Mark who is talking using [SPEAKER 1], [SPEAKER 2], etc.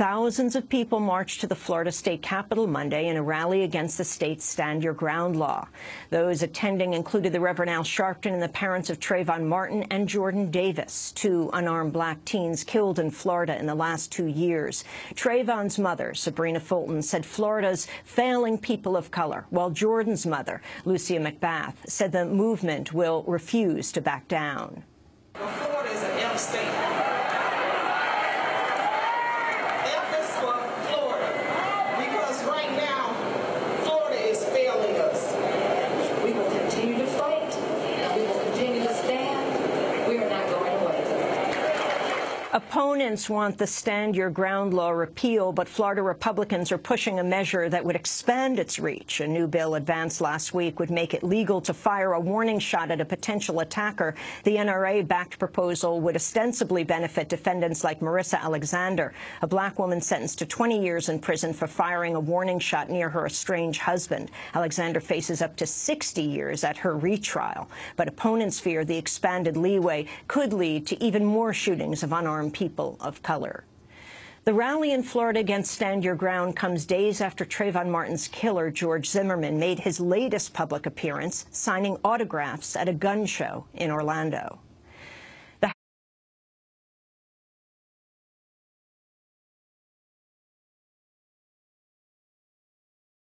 [SPEAKER 1] Thousands of people marched to the Florida state capitol Monday in a rally against the state's Stand Your Ground law. Those attending included the Reverend Al Sharpton and the parents of Trayvon Martin and Jordan Davis, two unarmed black teens killed in Florida in the last two years. Trayvon's mother, Sabrina Fulton, said Florida's failing people of color, while Jordan's mother, Lucia McBath, said the movement will refuse to back down.
[SPEAKER 2] Florida is an F state.
[SPEAKER 1] Opponents want the Stand Your Ground law repeal, but Florida Republicans are pushing a measure that would expand its reach. A new bill advanced last week would make it legal to fire a warning shot at a potential attacker. The NRA-backed proposal would ostensibly benefit defendants like Marissa Alexander, a black woman sentenced to 20 years in prison for firing a warning shot near her estranged husband. Alexander faces up to 60 years at her retrial, but opponents fear the expanded leeway could lead to even more shootings of unarmed people of color. The rally in Florida against Stand Your Ground comes days after Trayvon Martin's killer, George Zimmerman, made his latest public appearance, signing autographs at a gun show in Orlando.